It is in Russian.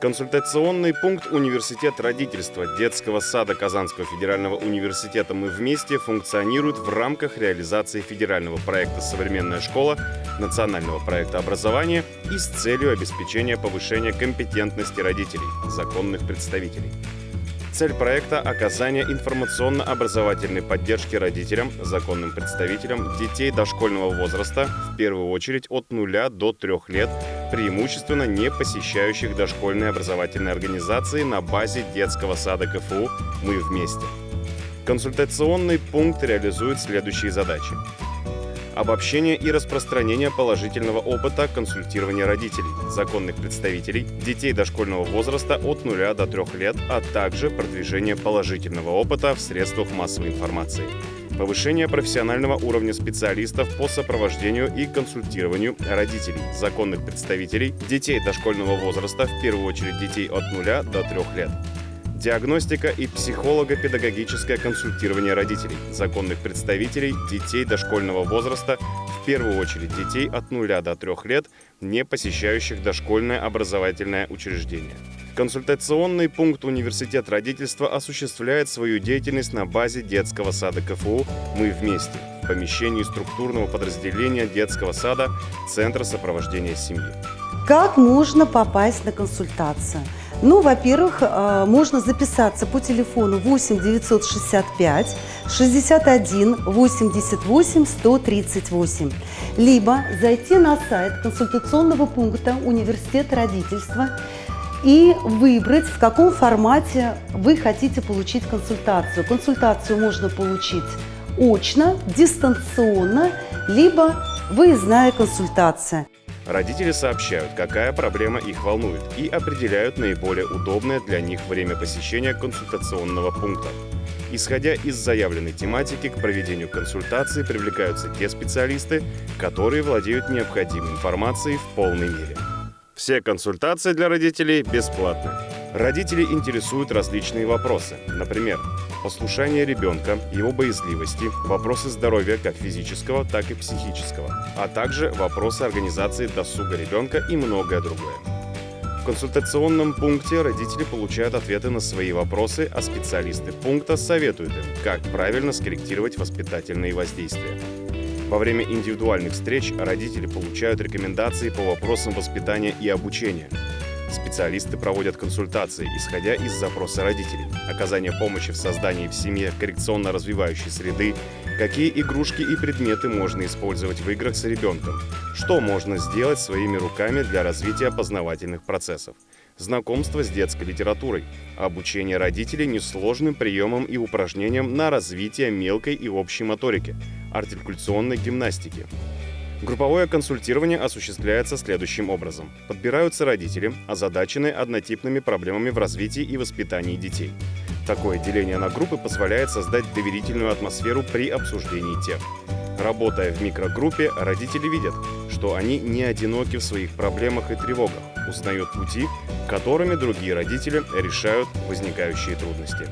Консультационный пункт «Университет родительства» детского сада Казанского федерального университета «Мы вместе» функционирует в рамках реализации федерального проекта «Современная школа», национального проекта образования и с целью обеспечения повышения компетентности родителей, законных представителей. Цель проекта – оказание информационно-образовательной поддержки родителям, законным представителям детей дошкольного возраста, в первую очередь от 0 до 3 лет, преимущественно не посещающих дошкольные образовательные организации на базе детского сада КФУ «Мы вместе». Консультационный пункт реализует следующие задачи обобщение и распространение положительного опыта консультирования родителей, законных представителей, детей дошкольного возраста от 0 до 3 лет, а также продвижение положительного опыта в средствах массовой информации. Повышение профессионального уровня специалистов по сопровождению и консультированию родителей, законных представителей, детей дошкольного возраста, в первую очередь детей от 0 до 3 лет диагностика и психолого-педагогическое консультирование родителей, законных представителей, детей дошкольного возраста, в первую очередь детей от 0 до 3 лет, не посещающих дошкольное образовательное учреждение. Консультационный пункт «Университет родительства» осуществляет свою деятельность на базе детского сада КФУ «Мы вместе» в помещении структурного подразделения детского сада Центра сопровождения семьи. Как можно попасть на консультацию? Ну, во-первых, э, можно записаться по телефону 8 965 61 88 138, либо зайти на сайт консультационного пункта Университета родительства и выбрать, в каком формате вы хотите получить консультацию. Консультацию можно получить очно, дистанционно, либо выездная консультация. Родители сообщают, какая проблема их волнует, и определяют наиболее удобное для них время посещения консультационного пункта. Исходя из заявленной тематики, к проведению консультации привлекаются те специалисты, которые владеют необходимой информацией в полной мере. Все консультации для родителей бесплатны. Родители интересуют различные вопросы. Например, послушание ребенка, его боязливости, вопросы здоровья как физического, так и психического, а также вопросы организации досуга ребенка и многое другое. В консультационном пункте родители получают ответы на свои вопросы, а специалисты пункта советуют им, как правильно скорректировать воспитательные воздействия. Во время индивидуальных встреч родители получают рекомендации по вопросам воспитания и обучения – Специалисты проводят консультации, исходя из запроса родителей, оказание помощи в создании в семье коррекционно-развивающей среды, какие игрушки и предметы можно использовать в играх с ребенком, что можно сделать своими руками для развития познавательных процессов, знакомство с детской литературой, обучение родителей несложным приемам и упражнениям на развитие мелкой и общей моторики, артикуляционной гимнастики, Групповое консультирование осуществляется следующим образом. Подбираются родители, озадаченные однотипными проблемами в развитии и воспитании детей. Такое деление на группы позволяет создать доверительную атмосферу при обсуждении тем. Работая в микрогруппе, родители видят, что они не одиноки в своих проблемах и тревогах, узнают пути, которыми другие родители решают возникающие трудности.